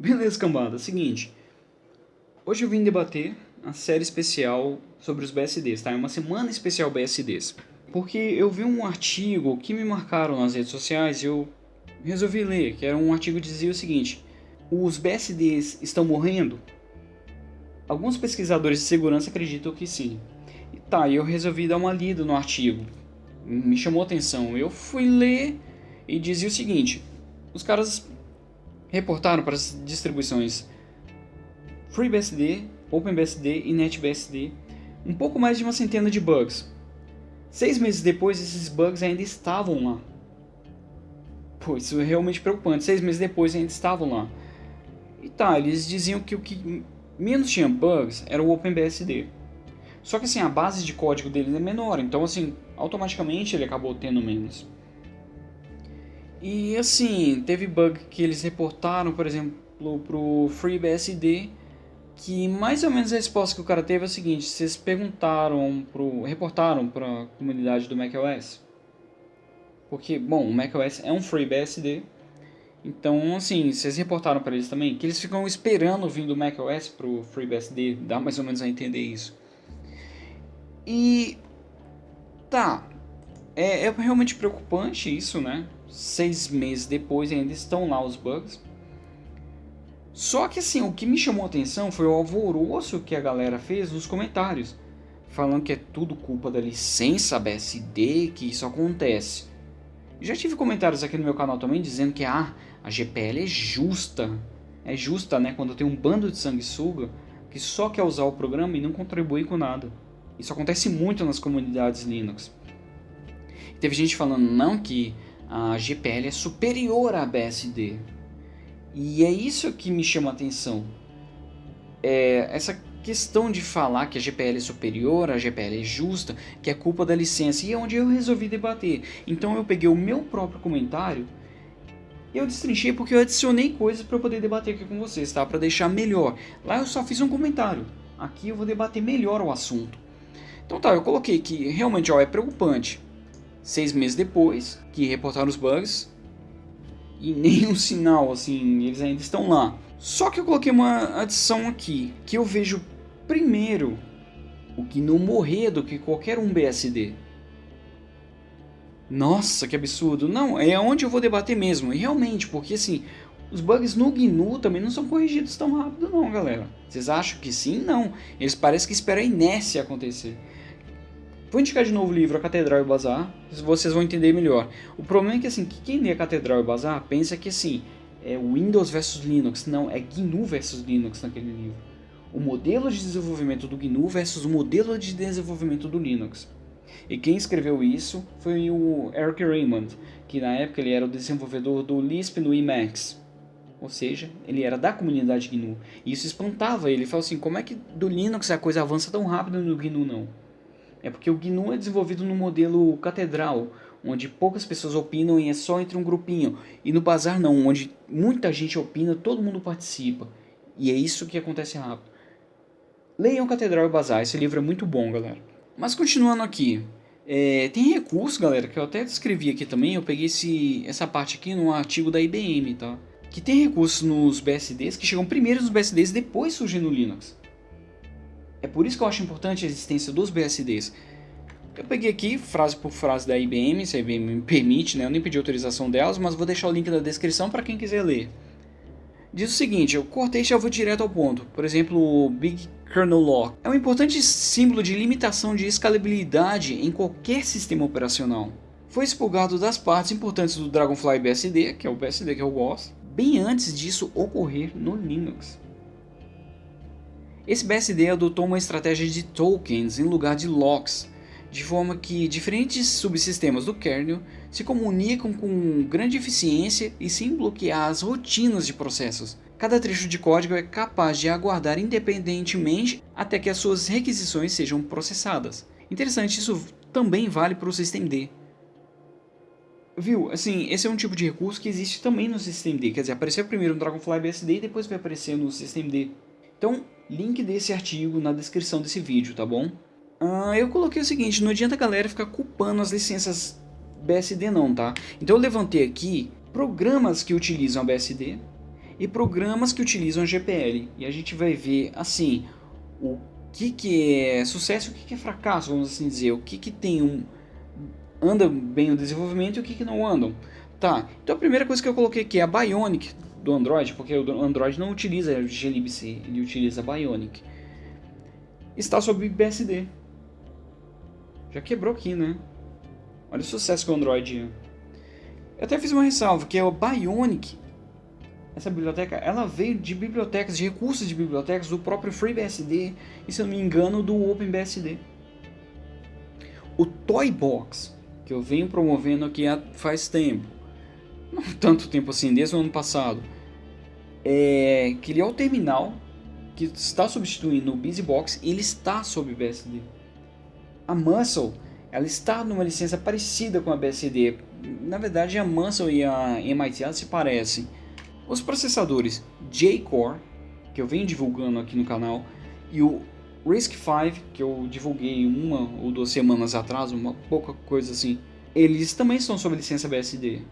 Beleza, cambada. Seguinte. Hoje eu vim debater a série especial sobre os BSDs, tá? É uma semana especial BSDs. Porque eu vi um artigo que me marcaram nas redes sociais e eu resolvi ler, que era um artigo que dizia o seguinte: Os BSDs estão morrendo? Alguns pesquisadores de segurança acreditam que sim. E tá, eu resolvi dar uma lida no artigo. Me chamou atenção. Eu fui ler e dizia o seguinte: os caras reportaram para as distribuições FreeBSD, OpenBSD e NetBSD um pouco mais de uma centena de bugs. Seis meses depois, esses bugs ainda estavam lá. Pô, isso é realmente preocupante. Seis meses depois ainda estavam lá. E tá, eles diziam que o que menos tinha bugs era o OpenBSD. Só que assim, a base de código deles é menor, então assim, automaticamente ele acabou tendo menos. E assim, teve bug que eles reportaram, por exemplo, pro FreeBSD, que mais ou menos a resposta que o cara teve é o seguinte, vocês perguntaram pro reportaram para a comunidade do macOS. Porque, bom, o macOS é um FreeBSD, então assim, vocês reportaram para eles também que eles ficam esperando vir do macOS pro FreeBSD, dá mais ou menos a entender isso. E tá, é, é realmente preocupante isso, né? Seis meses depois ainda estão lá os bugs. Só que assim, o que me chamou a atenção foi o alvoroço que a galera fez nos comentários, falando que é tudo culpa da licença BSD que isso acontece. Já tive comentários aqui no meu canal também dizendo que ah, a GPL é justa. É justa, né, quando tem um bando de sanguessuga que só quer usar o programa e não contribui com nada. Isso acontece muito nas comunidades Linux. Teve gente falando não que a GPL é superior à BSD. E é isso que me chama a atenção. É essa questão de falar que a GPL é superior, a GPL é justa, que é culpa da licença, e é onde eu resolvi debater. Então eu peguei o meu próprio comentário e eu destrinchei porque eu adicionei coisas para poder debater aqui com vocês, tá? Para deixar melhor. Lá eu só fiz um comentário. Aqui eu vou debater melhor o assunto. Então tá, eu coloquei que realmente ó, é preocupante seis meses depois que reportaram os bugs e nenhum sinal, assim, eles ainda estão lá. Só que eu coloquei uma adição aqui, que eu vejo primeiro o que não morrer do que qualquer um BSD. Nossa, que absurdo. Não, é onde eu vou debater mesmo. E realmente, porque assim, os bugs no GNU também não são corrigidos tão rápido não, galera. Vocês acham que sim? Não. Eles parecem que esperam a inércia acontecer. Vou indicar de novo o livro A Catedral e o Bazar, vocês vão entender melhor. O problema é que assim, que quem lê a Catedral e o Bazar pensa que assim, é Windows versus Linux. Não, é GNU versus Linux naquele livro. O modelo de desenvolvimento do GNU versus o modelo de desenvolvimento do Linux. E quem escreveu isso foi o Eric Raymond, que na época ele era o desenvolvedor do Lisp no Emacs. Ou seja, ele era da comunidade GNU. E isso espantava ele. Ele falou assim, como é que do Linux a coisa avança tão rápido no GNU não? É porque o GNU é desenvolvido no modelo catedral, onde poucas pessoas opinam e é só entre um grupinho. E no Bazar não, onde muita gente opina, todo mundo participa. E é isso que acontece rápido. Leiam Catedral e Bazar, esse livro é muito bom, galera. Mas continuando aqui, é, tem recurso, galera, que eu até descrevi aqui também, eu peguei esse, essa parte aqui no artigo da IBM, tá? Que tem recursos nos BSDs que chegam primeiro nos BSDs depois surgem no Linux. É por isso que eu acho importante a existência dos BSDs. Eu peguei aqui, frase por frase da IBM, se a IBM me permite, né? eu nem pedi autorização delas, mas vou deixar o link na descrição para quem quiser ler. Diz o seguinte, eu cortei e já vou direto ao ponto. Por exemplo, o Big Kernel Lock é um importante símbolo de limitação de escalabilidade em qualquer sistema operacional. Foi expurgado das partes importantes do Dragonfly BSD, que é o BSD que eu gosto, bem antes disso ocorrer no Linux. Esse BSD adotou uma estratégia de tokens em lugar de locks, de forma que diferentes subsistemas do kernel se comunicam com grande eficiência e sem bloquear as rotinas de processos. Cada trecho de código é capaz de aguardar independentemente até que as suas requisições sejam processadas. Interessante, isso também vale para o systemd. Viu? Assim, esse é um tipo de recurso que existe também no systemd, quer dizer, apareceu primeiro no Dragonfly BSD e depois vai aparecer no systemd. Então, link desse artigo na descrição desse vídeo, tá bom? Ah, eu coloquei o seguinte, não adianta a galera ficar culpando as licenças BSD não, tá? Então eu levantei aqui programas que utilizam a BSD e programas que utilizam GPL. E a gente vai ver assim o que, que é sucesso e o que, que é fracasso, vamos assim dizer. O que, que tem um. anda bem o desenvolvimento e o que, que não andam. Tá, então a primeira coisa que eu coloquei aqui é a Bionic do Android, porque o Android não utiliza glibc, ele utiliza Bionic. Está sob BSD. Já quebrou aqui, né? Olha o sucesso que o Android Eu até fiz uma ressalva, que é o Bionic. Essa biblioteca, ela veio de bibliotecas, de recursos de bibliotecas do próprio FreeBSD e, se eu não me engano, do OpenBSD. O Toybox, que eu venho promovendo aqui há faz tempo, não tanto tempo assim, desde o ano passado, é que ele é o terminal que está substituindo o BusyBox e ele está sob BSD. A Muscle ela está numa licença parecida com a BSD. Na verdade, a Muscle e a MIT se parecem. Os processadores J-Core, que eu venho divulgando aqui no canal, e o RISC-V, que eu divulguei uma ou duas semanas atrás, uma pouca coisa assim, eles também estão sob licença BSD.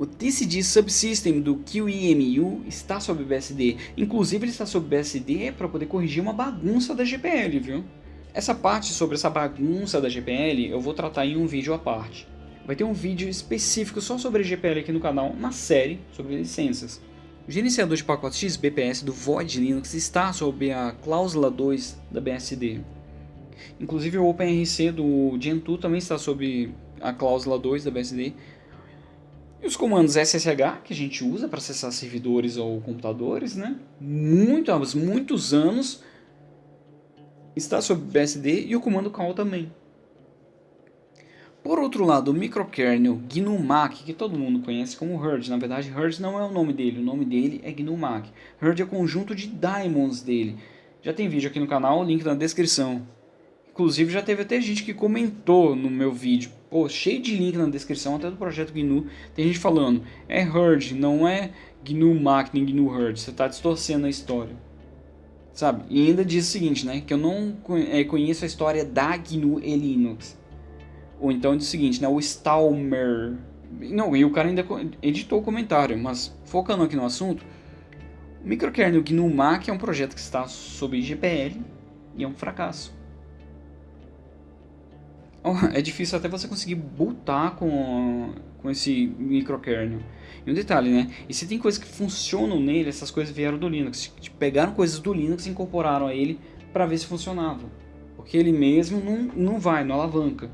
O TCD Subsystem do QEMU está sob BSD, inclusive ele está sob BSD para poder corrigir uma bagunça da GPL, viu? Essa parte sobre essa bagunça da GPL eu vou tratar em um vídeo à parte. Vai ter um vídeo específico só sobre a GPL aqui no canal, na série sobre licenças. O gerenciador de pacotes XBPS do Void Linux está sob a cláusula 2 da BSD. Inclusive o OpenRC do Gentoo também está sob a cláusula 2 da BSD. E os comandos SSH, que a gente usa para acessar servidores ou computadores, né? Muito, há muitos anos está sob BSD e o comando call também. Por outro lado, o microkernel GNU-Mac, que todo mundo conhece como Herd, na verdade Herd não é o nome dele, o nome dele é GNU-Mac. Herd é o conjunto de daemons dele. Já tem vídeo aqui no canal, link na descrição. Inclusive já teve até gente que comentou no meu vídeo, pô, cheio de link na descrição, até do projeto GNU, tem gente falando, é Herd, não é GNU-Mac nem GNU-Herd, você está distorcendo a história. Sabe? E ainda diz o seguinte, né? Que eu não é, conheço a história da GNU e Linux. Ou então diz o seguinte, né? O Stalmer. Não, e o cara ainda editou o comentário, mas focando aqui no assunto, o microkernel GNU Mac é um projeto que está sob GPL e é um fracasso. É difícil até você conseguir botar com, com esse microkernel. E um detalhe, né? E se tem coisas que funcionam nele, essas coisas vieram do Linux. Tipo, pegaram coisas do Linux e incorporaram a ele para ver se funcionava. Porque ele mesmo não, não vai, não alavanca.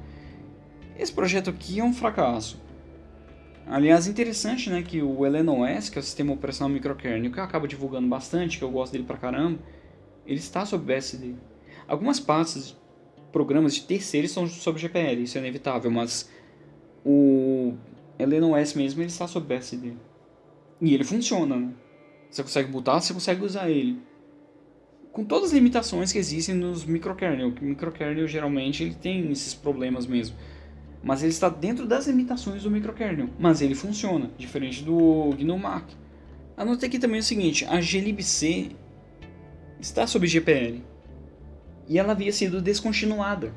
Esse projeto aqui é um fracasso. Aliás, interessante né, que o LNOS, que é o sistema operacional microkernel, que eu acabo divulgando bastante, que eu gosto dele pra caramba, ele está sob BSD. Algumas partes, programas de terceiros estão sob GPL, isso é inevitável, mas o LNOS mesmo ele está sob BSD. E ele funciona, né? Você consegue botar, você consegue usar ele. Com todas as limitações que existem nos microkernel. O microkernel geralmente ele tem esses problemas mesmo. Mas ele está dentro das limitações do microkernel. Mas ele funciona, diferente do GNU Mac. Anotei aqui também o seguinte, a glibc está sob GPL. E ela havia sido descontinuada.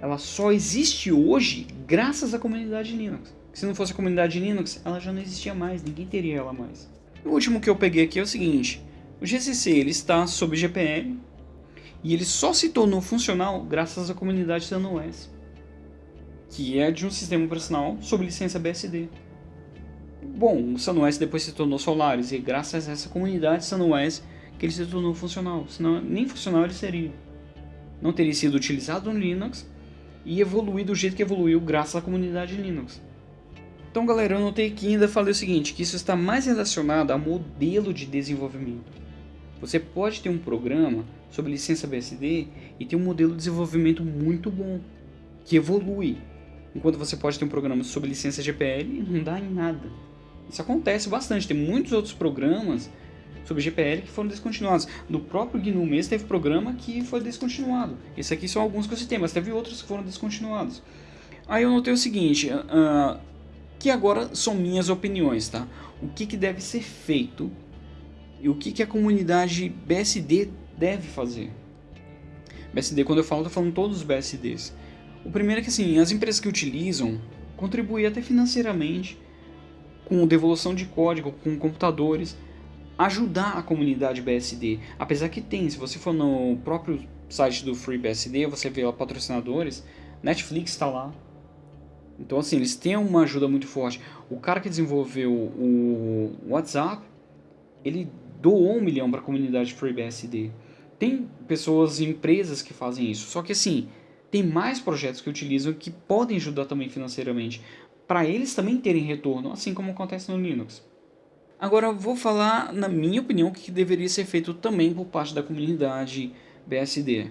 Ela só existe hoje graças à comunidade Linux. Se não fosse a comunidade Linux, ela já não existia mais, ninguém teria ela mais. O último que eu peguei aqui é o seguinte, o GCC ele está sob GPL e ele só se tornou funcional graças à comunidade SunOS, que é de um sistema operacional sob licença BSD. Bom, o SunOS depois se tornou Solaris e graças a essa comunidade SunOS que ele se tornou funcional, senão nem funcional ele seria. Não teria sido utilizado no Linux e evoluído do jeito que evoluiu graças à comunidade Linux. Então, galera, eu notei que ainda falei o seguinte, que isso está mais relacionado a modelo de desenvolvimento. Você pode ter um programa sob licença BSD e ter um modelo de desenvolvimento muito bom, que evolui. Enquanto você pode ter um programa sob licença GPL e não dá em nada. Isso acontece bastante, tem muitos outros programas sobre GPL que foram descontinuados. No próprio GNU mesmo teve programa que foi descontinuado. Esse aqui são alguns que eu citei, mas teve outros que foram descontinuados. Aí eu notei o seguinte, uh, que agora são minhas opiniões, tá? O que, que deve ser feito e o que, que a comunidade BSD deve fazer. BSD, quando eu falo, tô falando todos os BSDs. O primeiro é que assim, as empresas que utilizam contribuem até financeiramente com devolução de código, com computadores, ajudar a comunidade BSD. Apesar que tem, se você for no próprio site do FreeBSD, você vê lá patrocinadores, Netflix está lá. Então assim, eles têm uma ajuda muito forte. O cara que desenvolveu o WhatsApp, ele doou um milhão para a comunidade FreeBSD. Tem pessoas e empresas que fazem isso, só que assim, tem mais projetos que utilizam que podem ajudar também financeiramente, para eles também terem retorno, assim como acontece no Linux. Agora vou falar, na minha opinião, o que deveria ser feito também por parte da comunidade BSD.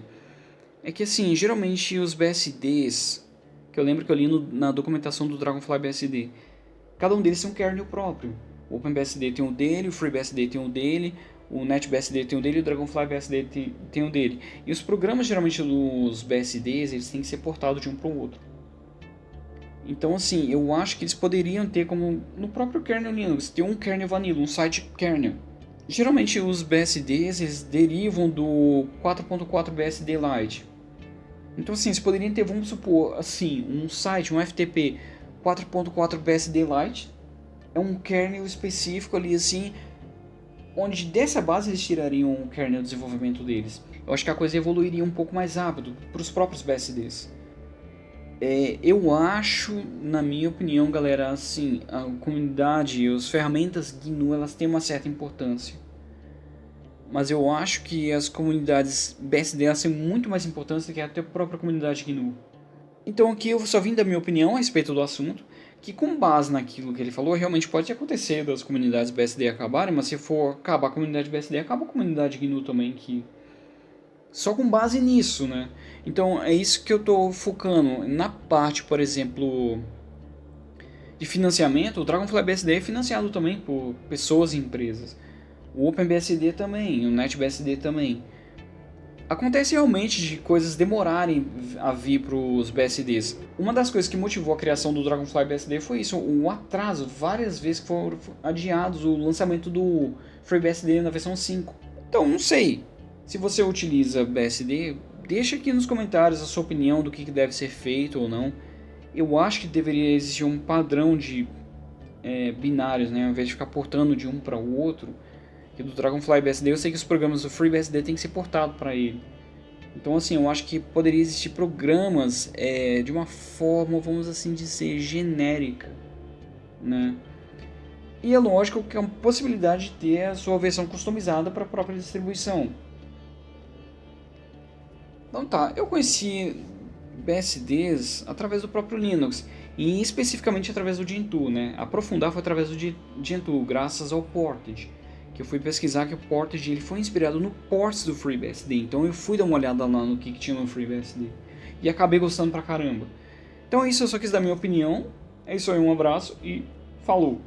É que assim, geralmente os BSDs, que eu lembro que eu li no, na documentação do Dragonfly BSD, cada um deles tem um kernel próprio. O OpenBSD tem o dele, o FreeBSD tem o dele, o NetBSD tem o dele e o Dragonfly BSD tem, tem o dele. E os programas geralmente dos BSDs, eles têm que ser portados de um para o outro. Então, assim, eu acho que eles poderiam ter como no próprio kernel Linux, ter um kernel vanilla, um site kernel. Geralmente os BSDs eles derivam do 4.4 BSD Lite. Então, assim, eles poderiam ter, vamos supor, assim, um site, um FTP 4.4 BSD Lite, é um kernel específico ali, assim, onde dessa base eles tirariam o kernel de desenvolvimento deles. Eu acho que a coisa evoluiria um pouco mais rápido para os próprios BSDs. É, eu acho, na minha opinião, galera, assim, a comunidade as ferramentas GNU elas têm uma certa importância. Mas eu acho que as comunidades BSD elas têm muito mais importância que até a própria comunidade GNU. Então aqui eu só vim dar minha opinião a respeito do assunto, que com base naquilo que ele falou, realmente pode acontecer das comunidades BSD acabarem, mas se for acabar a comunidade BSD, acaba a comunidade GNU também, que só com base nisso, né? Então é isso que eu estou focando. Na parte, por exemplo, de financiamento, o Dragonfly BSD é financiado também por pessoas e empresas. O OpenBSD também, o NetBSD também. Acontece realmente de coisas demorarem a vir para os BSDs. Uma das coisas que motivou a criação do Dragonfly BSD foi isso, o atraso, várias vezes que foram adiados o lançamento do FreeBSD na versão 5. Então, não sei, se você utiliza BSD, deixa aqui nos comentários a sua opinião do que deve ser feito ou não. Eu acho que deveria existir um padrão de é, binários, né? ao invés de ficar portando de um para o outro. Que do Dragonfly BSD eu sei que os programas do FreeBSD tem que ser portado para ele. Então assim, eu acho que poderia existir programas é, de uma forma, vamos assim dizer, genérica. Né? E é lógico que é uma possibilidade de ter a sua versão customizada para a própria distribuição. Então tá, eu conheci BSDs através do próprio Linux e especificamente através do Gentoo, né? Aprofundar foi através do Gentoo, graças ao Portage, que eu fui pesquisar que o Portage ele foi inspirado no ports do FreeBSD, então eu fui dar uma olhada lá no que, que tinha no FreeBSD e acabei gostando pra caramba. Então é isso, eu só quis dar minha opinião, é isso aí, um abraço e falou!